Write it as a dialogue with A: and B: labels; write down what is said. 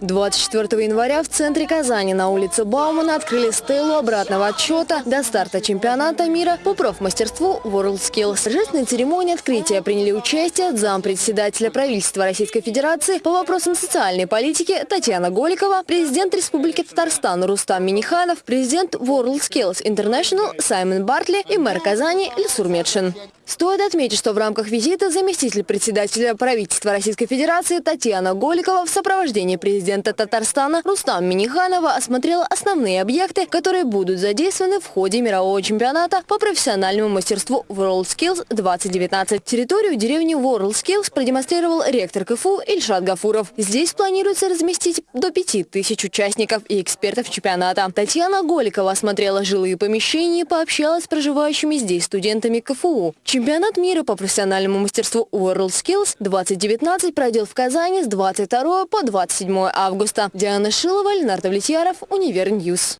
A: 24 января в центре Казани на улице Баумана открыли стелу обратного отчета до старта чемпионата мира по профмастерству WorldSkills. Торжественной церемонии открытия приняли участие зампредседателя правительства Российской Федерации по вопросам социальной политики Татьяна Голикова, президент Республики Татарстан Рустам Миниханов, президент WorldSkills International Саймон Бартли и мэр Казани Ильсур Медшин. Стоит отметить, что в рамках визита заместитель председателя правительства Российской Федерации Татьяна Голикова в сопровождении президента Татарстана Рустам Миниханова осмотрела основные объекты, которые будут задействованы в ходе мирового чемпионата по профессиональному мастерству WorldSkills 2019. Территорию деревни WorldSkills продемонстрировал ректор КФУ Ильшат Гафуров. Здесь планируется разместить до 5000 участников и экспертов чемпионата. Татьяна Голикова осмотрела жилые помещения и пообщалась с проживающими здесь студентами КФУ. Чемпионат мира по профессиональному мастерству WorldSkills 2019 пройдет в Казани с 22 по 27 августа. Диана Шилова, Ленар Давлетьяров, Univer News.